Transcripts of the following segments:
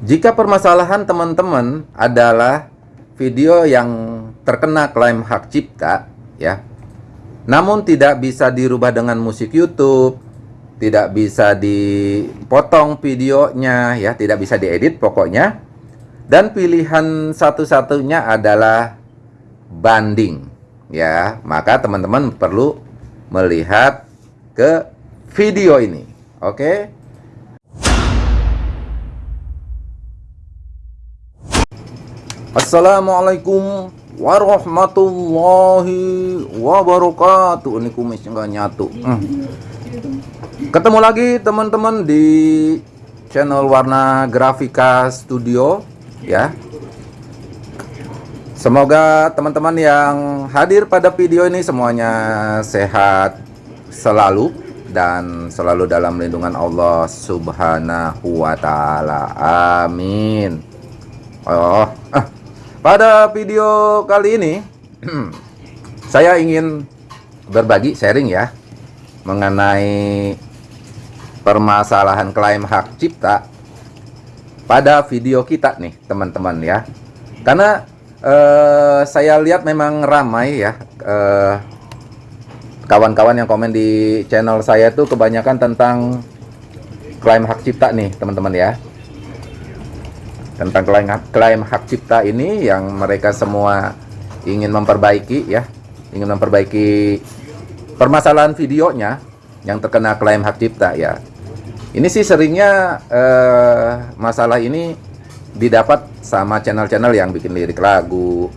Jika permasalahan teman-teman adalah video yang terkena klaim hak cipta, ya, namun tidak bisa dirubah dengan musik YouTube, tidak bisa dipotong videonya, ya, tidak bisa diedit pokoknya, dan pilihan satu-satunya adalah banding, ya, maka teman-teman perlu melihat ke video ini, oke? Okay? Assalamualaikum warahmatullahi wabarakatuh. Ini kumis nggak nyatu. Hmm. Ketemu lagi teman-teman di channel Warna Grafika Studio ya. Semoga teman-teman yang hadir pada video ini semuanya sehat selalu dan selalu dalam lindungan Allah Subhanahu wa taala. Amin. Oh, ah pada video kali ini saya ingin berbagi sharing ya mengenai permasalahan klaim hak cipta pada video kita nih teman-teman ya. Karena eh, saya lihat memang ramai ya eh, kawan-kawan yang komen di channel saya itu kebanyakan tentang klaim hak cipta nih teman-teman ya tentang klaim, klaim hak cipta ini yang mereka semua ingin memperbaiki ya. Ingin memperbaiki permasalahan videonya yang terkena klaim hak cipta ya. Ini sih seringnya eh, masalah ini didapat sama channel-channel yang bikin lirik lagu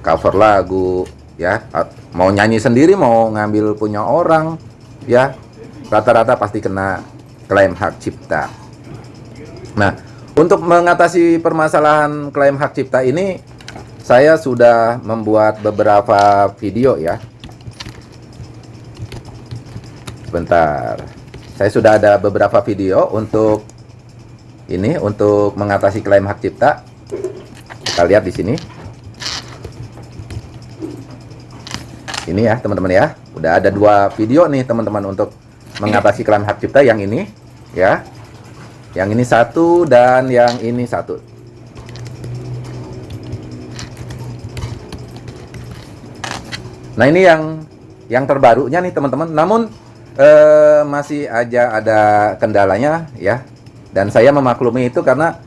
cover lagu ya. Mau nyanyi sendiri mau ngambil punya orang ya. Rata-rata pasti kena klaim hak cipta. Nah untuk mengatasi permasalahan klaim hak cipta ini, saya sudah membuat beberapa video ya. Sebentar. Saya sudah ada beberapa video untuk ini untuk mengatasi klaim hak cipta. Kita lihat di sini. Ini ya, teman-teman ya. Udah ada dua video nih, teman-teman untuk mengatasi klaim hak cipta yang ini ya yang ini satu dan yang ini satu. Nah ini yang yang terbarunya nih teman-teman. Namun eh, masih aja ada kendalanya ya. Dan saya memaklumi itu karena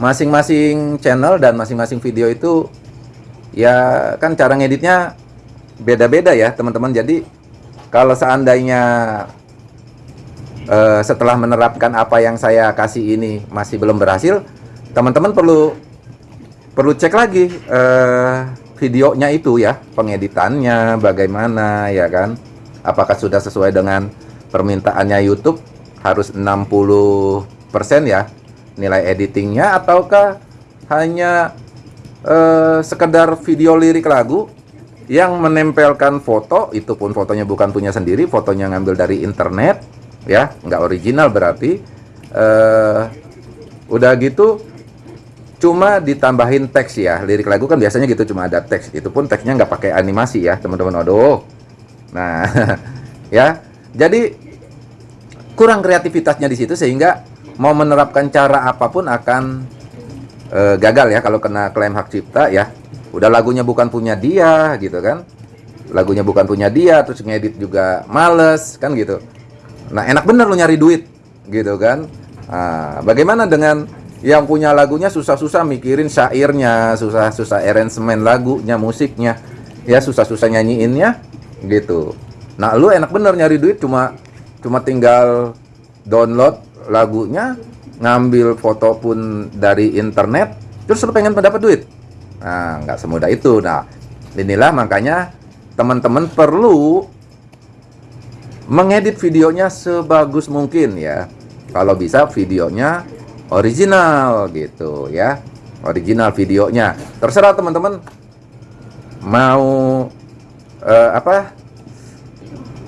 masing-masing channel dan masing-masing video itu ya kan cara ngeditnya beda-beda ya teman-teman. Jadi kalau seandainya uh, setelah menerapkan apa yang saya kasih ini masih belum berhasil, teman-teman perlu perlu cek lagi uh, videonya itu ya, pengeditannya bagaimana ya kan? Apakah sudah sesuai dengan permintaannya YouTube? Harus 60% ya nilai editingnya ataukah hanya uh, sekedar video lirik lagu yang menempelkan foto? Itu pun fotonya bukan punya sendiri fotonya ngambil dari internet ya nggak original berarti uh, udah gitu cuma ditambahin teks ya. Lirik lagu kan biasanya gitu cuma ada teks. Itu pun teksnya nggak pakai animasi ya teman-teman. Aduh. Nah ya. Jadi kurang kreativitasnya di situ sehingga mau menerapkan cara apa pun akan uh, gagal ya kalau kena klaim hak cipta ya. Udah lagunya bukan punya dia gitu kan. Lagunya bukan punya dia terus ngedit juga males kan gitu Nah, enak bener lu nyari duit, gitu kan? Nah, bagaimana dengan yang punya lagunya susah-susah mikirin syairnya, susah-susah arrangement lagunya, musiknya, ya susah-susah nyanyiinnya, gitu. Nah, lu enak bener nyari duit cuma cuma tinggal download lagunya, ngambil foto pun dari internet, terus lu pengen mendapat duit. Nah, nggak semudah itu. Nah, inilah makanya teman-teman perlu mengedit videonya sebagus mungkin ya. Kalau bisa videonya original gitu ya. Original videonya. Terserah teman-teman mau uh, apa?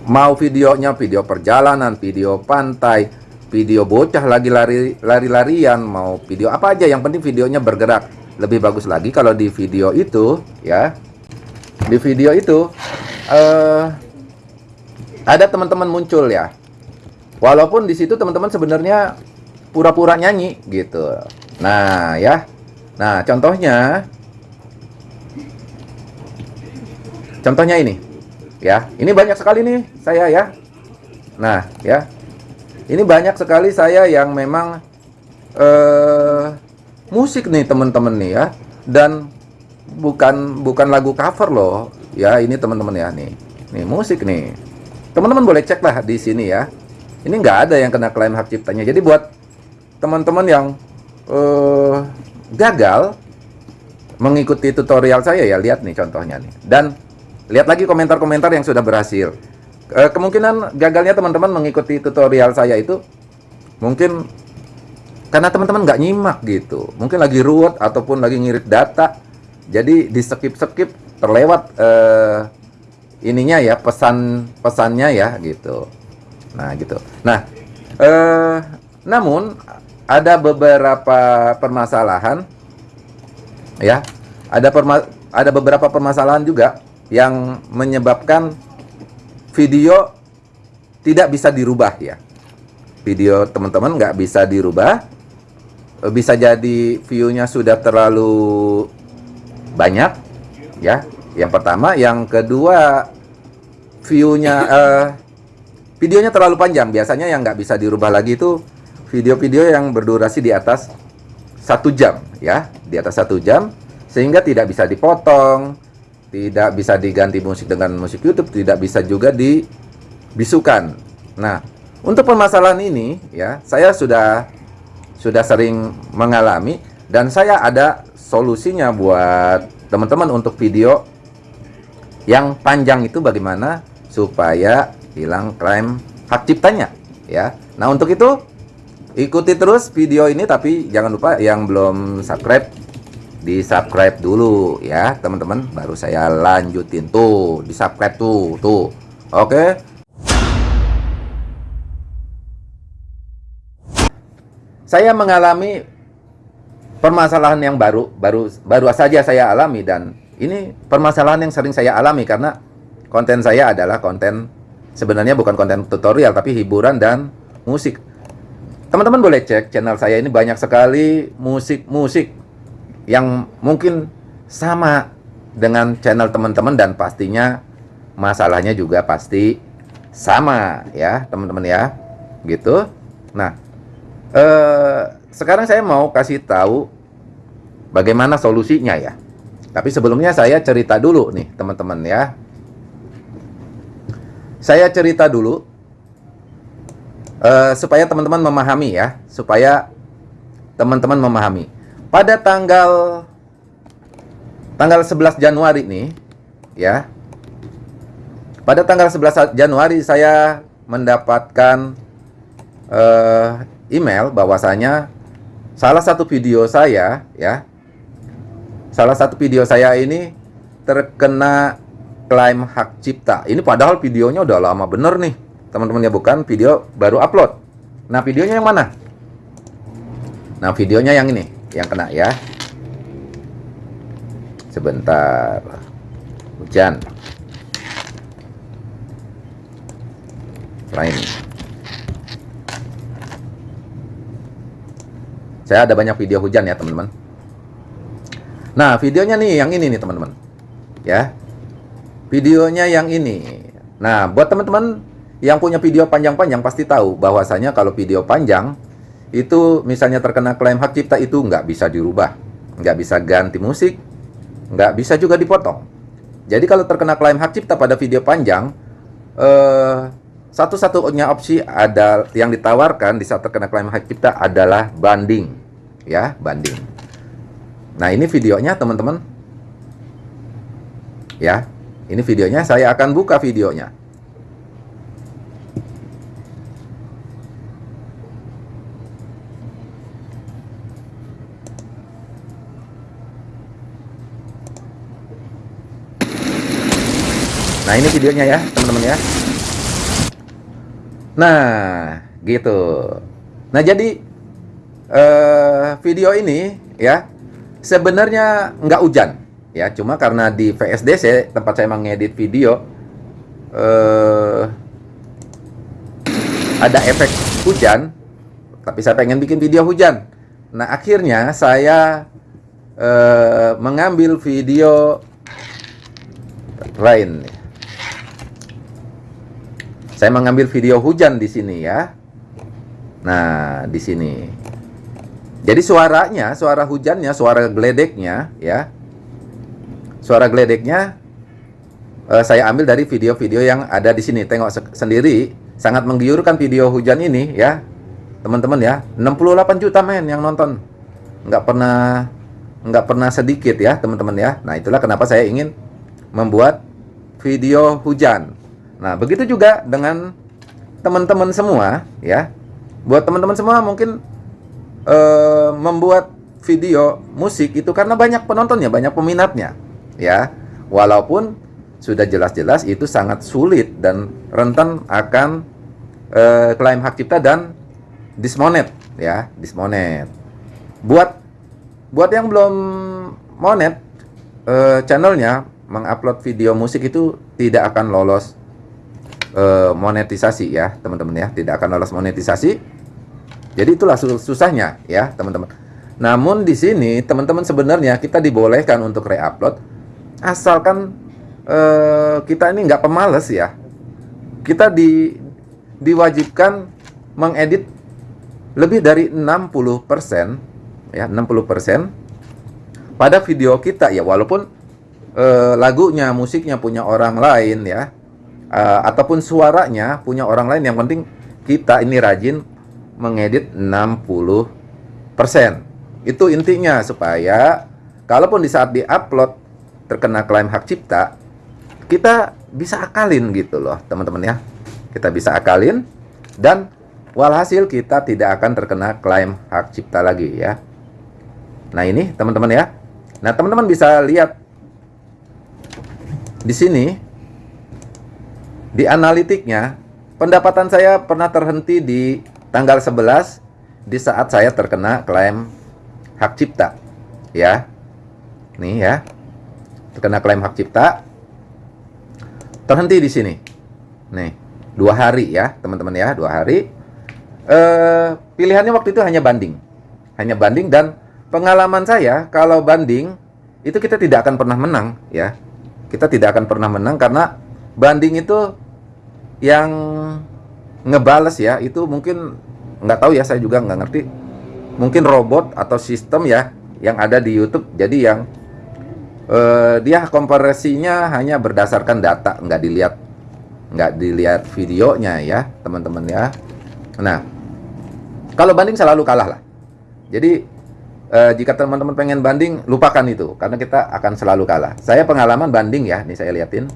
Mau videonya video perjalanan, video pantai, video bocah lagi lari lari-larian, mau video apa aja yang penting videonya bergerak. Lebih bagus lagi kalau di video itu ya. Di video itu uh, ada teman-teman muncul ya. Walaupun di situ teman-teman sebenarnya pura-pura nyanyi gitu. Nah, ya. Nah, contohnya Contohnya ini. Ya, ini banyak sekali nih saya ya. Nah, ya. Ini banyak sekali saya yang memang eh musik nih teman-teman nih ya. Dan bukan bukan lagu cover loh. Ya, ini teman-teman ya nih. Nih musik nih. Teman-teman boleh cek lah di sini ya. Ini nggak ada yang kena klaim hak ciptanya. Jadi buat teman-teman yang eh gagal mengikuti tutorial saya ya, lihat nih contohnya nih. Dan Lihat lagi komentar-komentar yang sudah berhasil. E, kemungkinan gagalnya teman-teman mengikuti tutorial saya itu mungkin karena teman-teman nggak nyimak gitu. Mungkin lagi ruwet ataupun lagi ngirit data. Jadi di skip-skip terlewat e, ininya ya pesan pesannya ya gitu. Nah gitu. Nah, e, namun ada beberapa permasalahan ya. Ada perma ada beberapa permasalahan juga yang menyebabkan video tidak bisa dirubah ya. Video teman-teman nggak bisa dirubah. Bisa jadi view-nya sudah terlalu banyak ya. Yang pertama, yang kedua view-nya uh, videonya terlalu panjang. Biasanya yang nggak bisa dirubah lagi itu video-video yang berdurasi di atas satu jam ya, di atas satu jam sehingga tidak bisa dipotong, tidak bisa diganti musik dengan musik YouTube, tidak bisa juga dibisukan. Nah, untuk permasalahan ini ya, saya sudah sudah sering mengalami dan saya ada solusinya buat teman-teman untuk video yang panjang itu bagaimana supaya hilang klaim hak ciptanya ya. Nah, untuk itu ikuti terus video ini tapi jangan lupa yang belum subscribe di subscribe dulu ya teman-teman. Baru saya lanjutin tuh di subscribe tuh tuh. Oke? Saya mengalami permasalahan yang baru baru baru saja saya alami dan ini permasalahan yang sering saya alami karena konten saya adalah konten sebenarnya bukan konten tutorial tapi hiburan dan musik. Teman-teman boleh cek channel saya ini banyak sekali musik-musik yang mungkin sama dengan channel teman-teman dan pastinya masalahnya juga pasti sama ya teman-teman ya gitu. Nah eh, sekarang saya mau kasih tahu bagaimana solusinya ya. Tapi sebelumnya saya cerita dulu nih teman-teman ya saya cerita dulu uh, supaya teman-teman memahami ya supaya teman-teman memahami pada tanggal tanggal 11 Januari nih ya. Pada tanggal 11 Januari saya mendapatkan uh, email bahwasanya salah satu video saya ya. Salah satu video saya ini terkena klaim hak cipta. Ini padahal videonya udah lama bener nih. Teman-teman ya bukan video baru upload. Nah, videonya yang mana? Nah, videonya yang ini yang kena ya sebentar hujan lain saya ada banyak video hujan ya teman-teman nah videonya nih yang ini nih teman-teman ya videonya yang ini nah buat teman-teman yang punya video panjang-panjang pasti tahu bahwasanya kalau video panjang itu misalnya terkena klaim hak cipta itu nggak bisa dirubah, nggak bisa ganti musik, nggak bisa juga dipotong. Jadi kalau terkena klaim hak cipta pada video panjang, eh, satu-satunya opsi ada yang ditawarkan di saat terkena klaim hak cipta adalah banding, ya banding. Nah ini videonya teman-teman, ya ini videonya saya akan buka videonya. Nah ini videonya ya teman-teman ya. Nah gitu. Nah jadi uh, video ini ya sebenarnya nggak hujan ya cuma karena di VSDC tempat saya mengedit video uh, ada efek hujan tapi saya pengen bikin video hujan Nah, akhirnya saya eh, mengambil video lain. Saya mengambil video hujan di sini ya. Nah, di sini. Jadi suaranya, suara hujannya, suara geledeknya ya. Suara geledeknya eh, saya ambil dari video-video yang ada di sini. Tengok se sendiri, sangat menggiurkan video hujan ini ya. Teman-teman ya, 68 juta men yang nonton. Nggak pernah nggak pernah sedikit ya, teman-teman ya. Nah, itulah kenapa saya ingin membuat video hujan. Nah, begitu juga dengan teman-teman semua ya. Buat teman-teman semua mungkin uh, membuat video musik itu karena banyak penontonnya, banyak peminatnya ya. Walaupun sudah jelas-jelas itu sangat sulit dan rentan akan uh, klaim hak cipta dan dismonet ya, dismonet. Buat buat yang belum monet uh, channelnya mengupload video musik itu tidak akan lolos uh, monetisasi ya, teman-teman ya, tidak akan lolos monetisasi. Jadi itulah susahnya ya, teman-teman. Namun di sini teman-teman sebenarnya kita dibolehkan untuk reupload asalkan uh, kita ini nggak pemalas ya. Kita di diwajibkan mengedit lebih dari 60% ya 60% pada video kita ya. Walaupun uh, lagunya musiknya punya orang lain ya uh, ataupun suaranya punya orang lain. Yang penting kita ini rajin mengedit 60% itu intinya supaya kalaupun di saat diupload terkena klaim hak cipta kita bisa akalin gitu loh teman-teman ya kita bisa akalin dan Walhasil kita tidak akan terkena klaim hak cipta lagi ya. Nah ini teman-teman ya. Nah teman-teman bisa lihat di sini di analitiknya pendapatan saya pernah terhenti di tanggal 11 di saat saya terkena klaim hak cipta ya. Nih ya. Terkena klaim hak cipta terhenti di sini. Nih, dua hari ya, teman-teman ya, dua hari eh, pilihannya waktu itu hanya banding. Hanya banding dan pengalaman saya kalau banding itu kita tidak akan pernah menang ya. Kita tidak akan pernah menang karena banding itu yang ngebales ya itu mungkin nggak tahu ya saya juga nggak ngerti mungkin robot atau sistem ya yang ada di YouTube jadi yang eh, dia komparasinya hanya berdasarkan data nggak dilihat nggak dilihat videonya ya teman-teman ya nah kalau banding selalu kalah lah. Jadi eh, jika teman-teman pengen banding, lupakan itu karena kita akan selalu kalah. Saya pengalaman banding ya, nih saya liatin.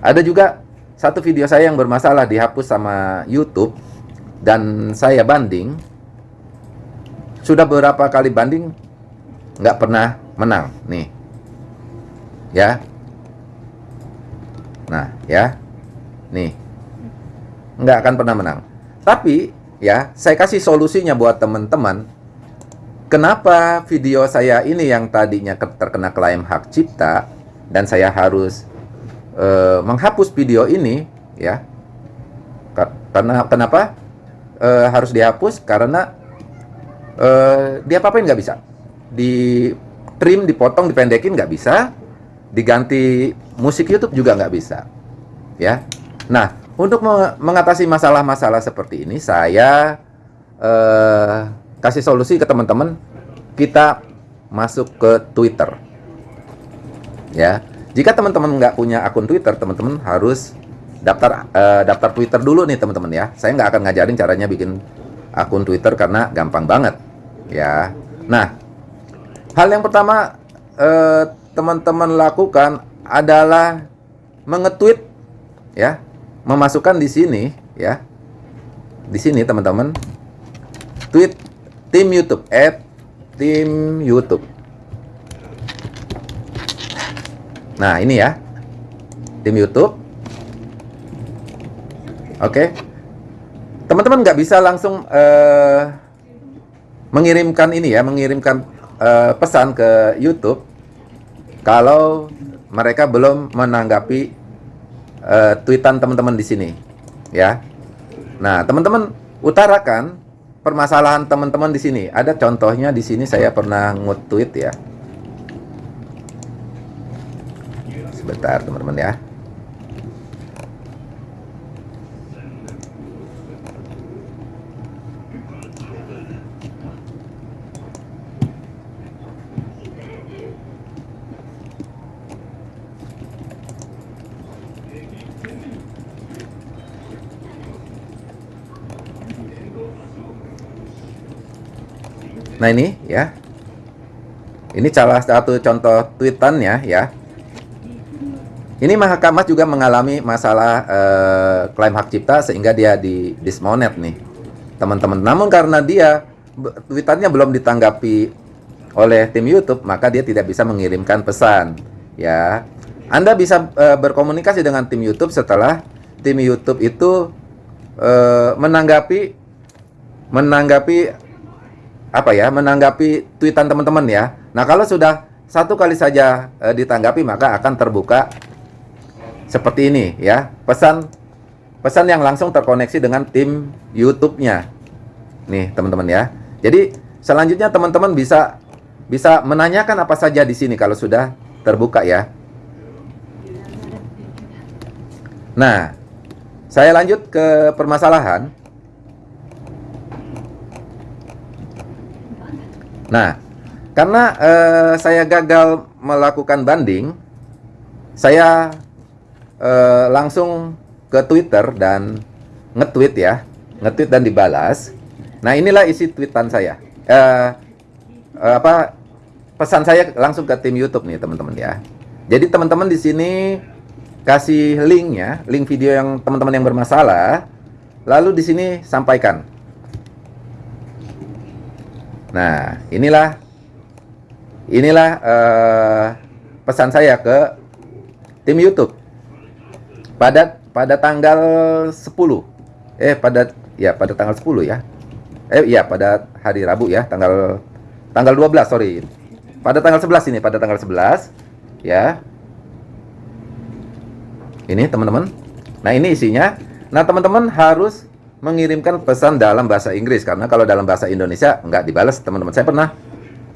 Ada juga satu video saya yang bermasalah dihapus sama YouTube dan saya banding. Sudah beberapa kali banding nggak pernah menang nih. Ya. Nah, ya. Nih. Nggak akan pernah menang. Tapi ya saya kasih solusinya buat teman-teman kenapa video saya ini yang tadinya terkena klaim hak cipta dan saya harus uh, menghapus video ini ya karena kenapa uh, harus dihapus karena uh, dia apa-apain nggak bisa di trim dipotong dipendekin nggak bisa diganti musik YouTube juga nggak bisa ya nah untuk mengatasi masalah-masalah seperti ini, saya eh, kasih solusi ke teman-teman. Kita masuk ke Twitter. Ya, jika teman-teman nggak punya akun Twitter, teman-teman harus daftar eh, daftar Twitter dulu nih teman-teman ya. Saya nggak akan ngajarin caranya bikin akun Twitter karena gampang banget. Ya, nah hal yang pertama eh, teman-teman lakukan adalah mengetweet ya memasukkan di sini ya. Di sini teman-teman. Tweet tim YouTube at tim YouTube. Nah, ini ya. Tim YouTube. Oke. Teman-teman nggak bisa langsung uh, mengirimkan ini ya, mengirimkan uh, pesan ke YouTube kalau mereka belum menanggapi uh, tweetan teman-teman di sini ya. Nah, teman-teman utarakan permasalahan teman-teman di sini. Ada contohnya di sini saya pernah nge-tweet ya. Sebentar teman-teman ya. Nah ini ya, ini salah satu contoh tweetannya ya. Ini Mahkamah juga mengalami masalah eh, klaim hak cipta sehingga dia di dismonet nih, teman-teman. Namun karena dia tweetannya belum ditanggapi oleh tim YouTube, maka dia tidak bisa mengirimkan pesan. Ya, Anda bisa eh, berkomunikasi dengan tim YouTube setelah tim YouTube itu eh, menanggapi menanggapi apa ya menanggapi tweetan teman-teman ya. Nah kalau sudah satu kali saja e, ditanggapi maka akan terbuka seperti ini ya pesan pesan yang langsung terkoneksi dengan tim YouTube-nya. Nih teman-teman ya. Jadi selanjutnya teman-teman bisa bisa menanyakan apa saja di sini kalau sudah terbuka ya. Nah, saya lanjut ke permasalahan. Nah, karena uh, saya gagal melakukan banding, saya uh, langsung ke Twitter dan nge-tweet ya, nge-tweet dan dibalas. Nah, inilah isi tweetan saya. Uh, uh, apa pesan saya langsung ke tim YouTube nih, teman-teman ya. Jadi teman-teman di sini kasih linknya, link video yang teman-teman yang bermasalah, lalu di sini sampaikan Nah, inilah inilah uh, pesan saya ke tim YouTube pada pada tanggal 10. Eh pada ya pada tanggal 10 ya. Eh iya pada hari Rabu ya, tanggal tanggal 12, sorry. Pada tanggal 11 ini, pada tanggal 11 ya. Ini teman-teman. Nah, ini isinya. Nah, teman-teman harus mengirimkan pesan dalam bahasa Inggris. Karena kalau dalam bahasa Indonesia nggak dibalas teman-teman. Saya pernah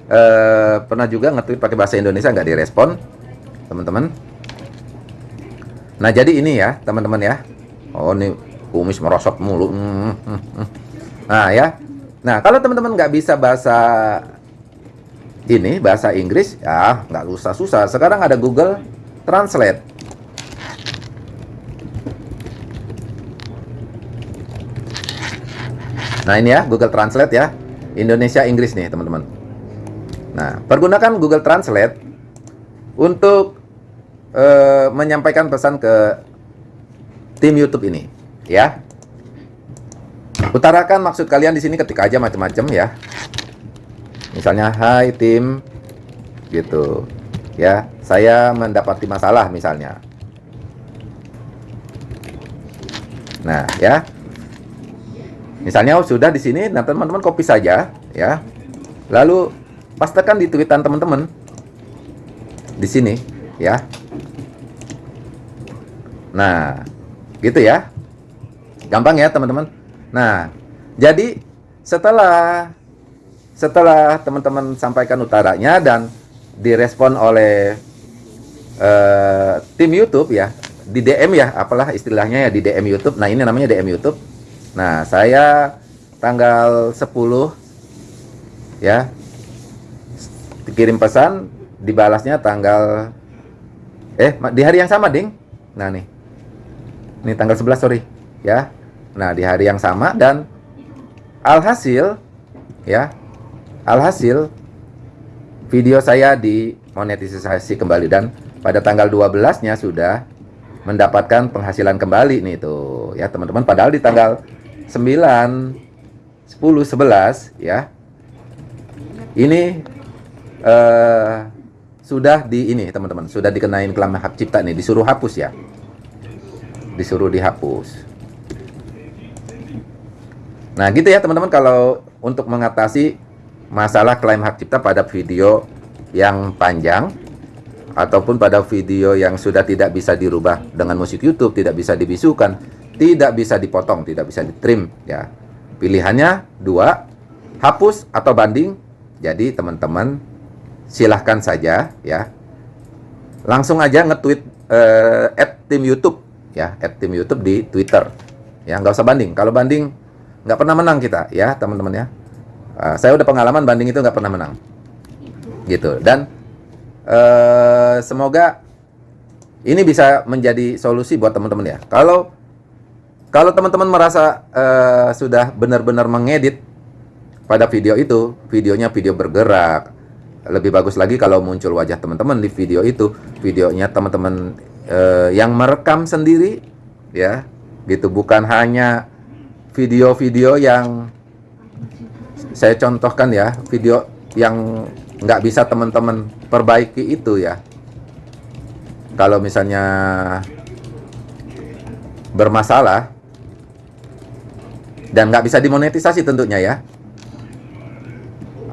uh, pernah juga nge-tweet pakai bahasa Indonesia nggak direspon teman-teman. Nah jadi ini ya teman-teman ya. Oh ini kumis merosot mulu. Hmm, hmm, hmm. nah ya. Nah kalau teman-teman nggak bisa bahasa ini bahasa Inggris ya nggak usah susah sekarang ada Google Translate Nah ini ya Google Translate ya. Indonesia Inggris nih teman-teman. Nah pergunakan Google Translate Untuk uh, Menyampaikan pesan ke Tim YouTube ini Ya. Utarakan maksud kalian di sini ketika aja macam-macam ya. Misalnya Hai tim Gitu Ya. Saya mendapati masalah misalnya. Nah ya Misalnya oh, sudah di sini, nah teman-teman copy saja, ya. Lalu pastekan di tweetan teman-teman di sini, ya. Nah, gitu ya. Gampang ya teman-teman. Nah, jadi setelah setelah teman-teman sampaikan utaranya dan direspon oleh uh, tim YouTube ya, di DM ya, apalah istilahnya ya di DM YouTube. Nah, ini namanya DM YouTube Nah, saya tanggal 10 ya dikirim pesan, dibalasnya tanggal eh di hari yang sama, Ding. Nah, nih. Ini tanggal 11, sorry, ya. Nah, di hari yang sama dan alhasil ya, alhasil video saya dimonetisasi kembali dan pada tanggal 12-nya sudah mendapatkan penghasilan kembali nih tuh ya teman-teman padahal di tanggal 9 10 11 ya. Ini uh, sudah di ini teman-teman sudah dikenain klaim hak cipta nih disuruh hapus ya. Disuruh dihapus. Nah gitu ya teman-teman kalau untuk mengatasi masalah klaim hak cipta pada video yang panjang ataupun pada video yang sudah tidak bisa dirubah dengan musik YouTube tidak bisa dibisukan tidak bisa dipotong, tidak bisa ditrim ya. Pilihannya dua, hapus atau banding. Jadi teman-teman silahkan saja ya. Langsung aja nge-tweet uh, at tim YouTube ya, at tim YouTube di Twitter. Ya nggak usah banding. Kalau banding nggak pernah menang kita ya teman-teman ya. Uh, saya udah pengalaman banding itu nggak pernah menang. Gitu dan uh, semoga ini bisa menjadi solusi buat teman-teman ya. Kalau kalau teman-teman merasa uh, sudah benar-benar mengedit pada video itu, videonya video bergerak, lebih bagus lagi kalau muncul wajah teman-teman di video itu, videonya teman-teman uh, yang merekam sendiri, ya, gitu bukan hanya video-video yang saya contohkan ya, video yang nggak bisa teman-teman perbaiki itu ya. Kalau misalnya bermasalah, dan nggak bisa dimonetisasi tentunya ya.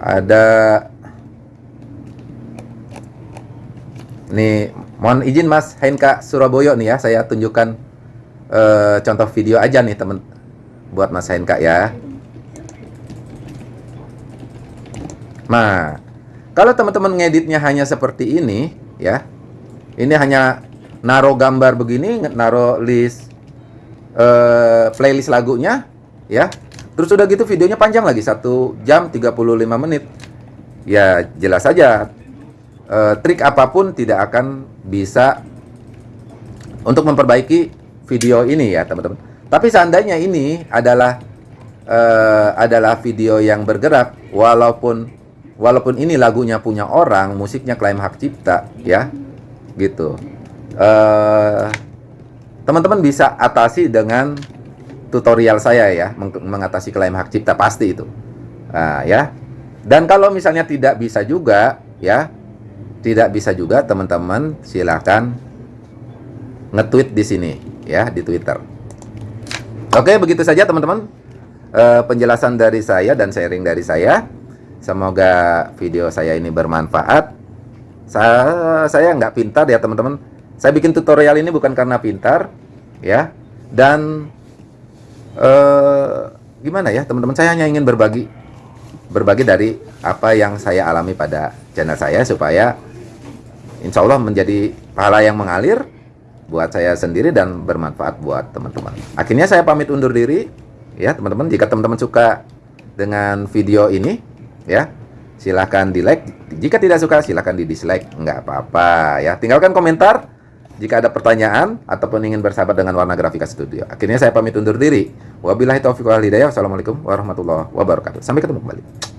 Ada nih mohon izin Mas Henka Surabaya nih ya saya tunjukkan uh, contoh video aja nih temen buat Mas Henka ya. Nah kalau teman-teman ngeditnya hanya seperti ini ya ini hanya naruh gambar begini naruh list uh, playlist lagunya ya. Terus udah gitu videonya panjang lagi satu jam 35 menit. Ya jelas saja. E, trik apa pun tidak akan bisa untuk memperbaiki video ini ya teman-teman. Tapi seandainya ini adalah e, adalah video yang bergerak walaupun walaupun ini lagunya punya orang musiknya klaim hak cipta ya. Gitu. Eh, teman-teman bisa atasi dengan tutorial saya ya meng mengatasi klaim hak cipta pasti itu. Nah, ya. Dan kalau misalnya tidak bisa juga ya tidak bisa juga teman-teman silakan nge-tweet di sini ya di Twitter. Oke begitu saja teman-teman e, penjelasan dari saya dan sharing dari saya. Semoga video saya ini bermanfaat. Saya saya nggak pintar ya teman-teman. Saya bikin tutorial ini bukan karena pintar ya. Dan uh, gimana ya teman-teman saya hanya ingin berbagi berbagi dari apa yang saya alami pada channel saya supaya insya Allah menjadi pahala yang mengalir buat saya sendiri dan bermanfaat buat teman-teman. Akhirnya saya pamit undur diri ya teman-teman. Jika teman-teman suka dengan video ini ya silahkan di like. Jika tidak suka silahkan di dislike nggak apa-apa ya. Tinggalkan komentar jika ada pertanyaan ataupun ingin bersahabat dengan Warna Grafika Studio. Akhirnya saya pamit undur diri. Wabillahi taufiq wal hidayah. Wassalamualaikum warahmatullahi wabarakatuh. Sampai ketemu kembali.